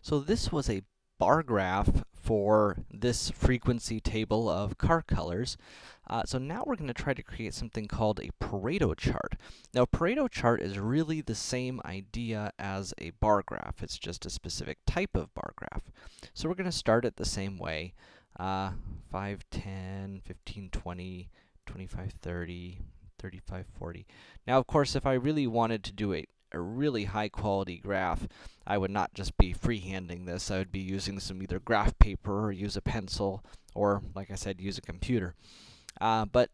So this was a bar graph for this frequency table of car colors. Uh, so now we're gonna try to create something called a Pareto chart. Now, Pareto chart is really the same idea as a bar graph. It's just a specific type of bar graph. So we're gonna start it the same way. Uh, 5, 10, 15, 20, 25, 30, 35, 40. Now, of course, if I really wanted to do a, a really high quality graph, I would not just be freehanding this. I would be using some either graph paper or use a pencil or, like I said, use a computer. Uh, but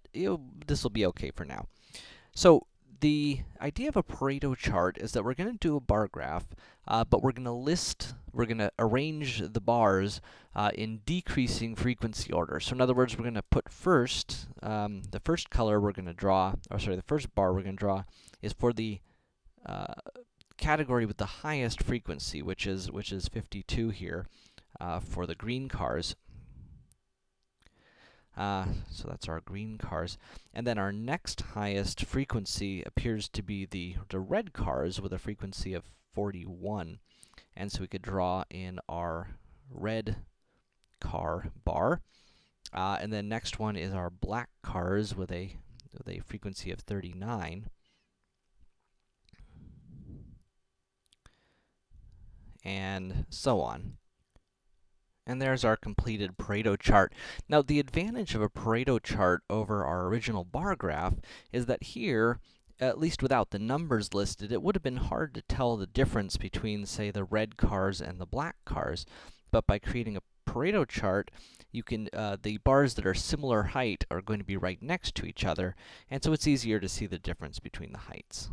this will be okay for now. So, the idea of a Pareto chart is that we're going to do a bar graph, uh, but we're going to list, we're going to arrange the bars uh, in decreasing frequency order. So in other words, we're going to put first, um, the first color we're going to draw, or sorry, the first bar we're going to draw is for the uh, category with the highest frequency, which is which is 52 here uh, for the green cars. Uh, so that's our green cars. And then our next highest frequency appears to be the, the red cars with a frequency of 41. And so we could draw in our red car bar. Uh, and then next one is our black cars with a, with a frequency of 39. And so on. And there's our completed Pareto chart. Now, the advantage of a Pareto chart over our original bar graph is that here, at least without the numbers listed, it would have been hard to tell the difference between, say, the red cars and the black cars. But by creating a Pareto chart, you can, uh, the bars that are similar height are going to be right next to each other, and so it's easier to see the difference between the heights.